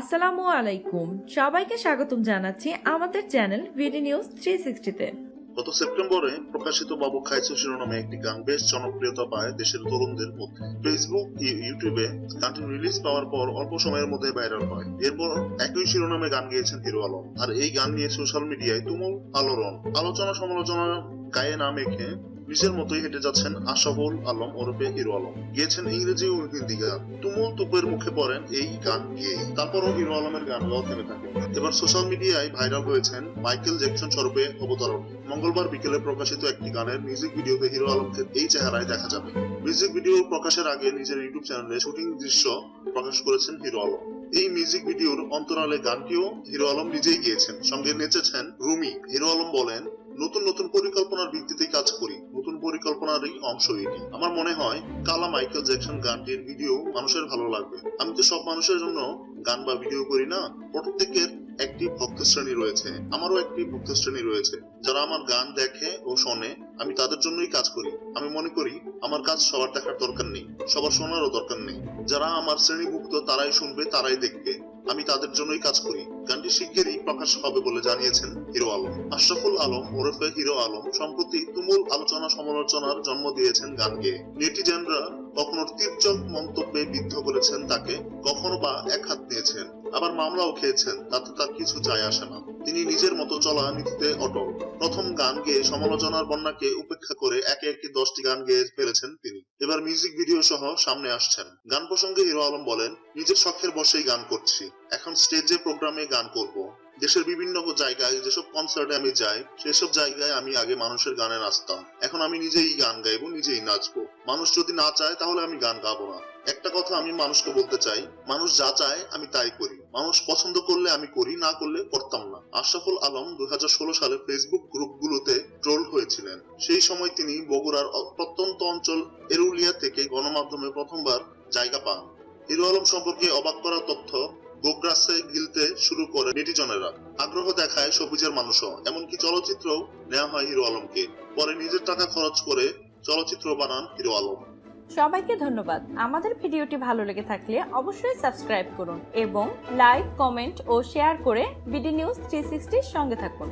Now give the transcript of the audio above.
আসসালামু আলাইকুম। সবাইকে স্বাগতম জানাচ্ছি আমাদের চ্যানেল ভিডি নিউজ থ্রি সিক্সটিতে গত সেপ্টেম্বরে প্রকাশিত বাবু খাইছো শিরোনামে একটি গান। বেশ জনপ্রিয়তা পায় দেশের তরুণদের মধ্যে ফেসবুক ইউটিউবে গানটি রিলিজ পাওয়ার পর অল্প সময়ের মধ্যে ভাইরাল হয়। এরপর একই শিরোনামে গান গেয়েছেন হিরো আলম। আর এই গান নিয়ে সোশ্যাল মিডিয়ায় তুমুল আলোড়ন। আলোচনা সমালোচনা গায়ে না মেখে নিজের মতোই হেঁটে যাচ্ছেন আশাফুল আলম ওরফে হিরো আলম। গিয়েছেন ইংরেজি ও হিন্দি গান তুমুল তুপের মুখে পড়েন এই গান গেয়ে তারপরও হিরো আলমের গান গাওয়া থেমে থাকে। এবার সোশ্যাল মিডিয়ায় ভাইরাল হয়েছেন মাইকেল জ্যাকসন স্বরূপে অবতরণ। মঙ্গলবার বিকেলে প্রকাশিত একটি গানের মিউজিক ভিডিওতে হিরো আলমকে এই চেহারায় দেখা যাবে। মিউজিক ভিডিও প্রকাশের আগে নিজের ইউটিউব চ্যানেলে শুটিং দৃশ্য প্রকাশ করেছেন হিরো আলম। এই মিউজিক ভিডিওর অন্তরালে গানটিও হিরো আলম নিজেই গিয়েছেন। সঙ্গে নেচেছেন রুমি। হিরো আলম বলেন নতুন নতুন পরিকল্পনার ভিত্তিতে কাজ করি। নতুন পরিকল্পনারই অংশ এটি। আমার মনে হয় কালা মাইকেল জ্যাকসন গানটির ভিডিও মানুষের ভালো লাগবে। আমি তো সব মানুষের জন্য গান বা ভিডিও করি না, প্রত্যেকের একটি ভক্ত শ্রেণি রয়েছে। আমারও একটি ভক্ত শ্রেণি রয়েছে। যারা আমার গান দেখে ও শোনে আমি তাদের জন্যই কাজ করি। আমি মনে করি, আমার কাজ সবার দেখার দরকার নেই, সবার শোনারও দরকার নেই। যারা আমার শ্রেণীভুক্ত, তারাই শুনবে, তারাই দেখবে। আমি তাদের জন্যই কাজ করি। গানটি শিগগিরই প্রকাশ হবে বলে জানিয়েছেন হিরো আলম। আশরাফুল আলম ওরফে হিরো আলম সম্প্রতি তুমুল আলোচনা সমালোচনার জন্ম দিয়েছেন গানকে। নেটিজেনরা কখনো তীর্যক মন্তব্যে বিদ্ধ করেছেন তাকে, কখনো বা এক হাত দিয়েছেন আবার মামলাও খেয়েছেন, তাতে তার কিছু যায় আসে না। তিনি নিজের মতো চলা নীতিতে অটল। প্রথম গান গেয়ে সমালোচনার বন্যাকে উপেক্ষা করে একে একে দশটি গান গেয়ে ফেলেছেন তিনি। এবার মিউজিক ভিডিও সহ সামনে আসছেন। গান প্রসঙ্গে হিরো আলম বলেন, নিজের শখের বসেই গান করছি। এখন স্টেজে প্রোগ্রামে গান করব। দেশের বিভিন্ন জায়গায় যেসব কনসার্টে আমি যাই, সেসব জায়গায় আমি আগে মানুষের গানে নাচতাম এখন আমি নিজেই গান গাইবো, নিজেই নাচবো। মানুষ যদি না চায়, তাহলে আমি গান গাবো না। একটা কথা আমি মানুষকে বলতে চাই, মানুষ যা চায়, আমি তাই করি। মানুষ পছন্দ করলে আমি করি, না করলে করতাম না। আশরাফুল আলম দুই হাজার ষোলো সালে ফেসবুক গ্রুপগুলোতে সেই সময় তিনি বগুড়ার প্রত্যন্ত অঞ্চল এরুলিয়া থেকে গণমাধ্যমে প্রথমবার জায়গা পান। হিরো আলম সম্পর্কে অবাক করা তথ্য গোগ্রাসে গিলতে শুরু করে নেটিজনেরা। আগ্রহ দেখায় সবুজের মানুষও। এমনকি চলচ্চিত্রও নেওয়া হয় হিরো আলমকে। পরে নিজের টাকা খরচ করে চলচ্চিত্র বানান হিরো আলম। সবাইকে ধন্যবাদ। আমাদের ভিডিওটি ভালো লেগে থাকলে অবশ্যই সাবস্ক্রাইব করুন এবং লাইক, কমেন্ট ও শেয়ার করে বিডি নিউজ থ্রি সঙ্গে থাকুন।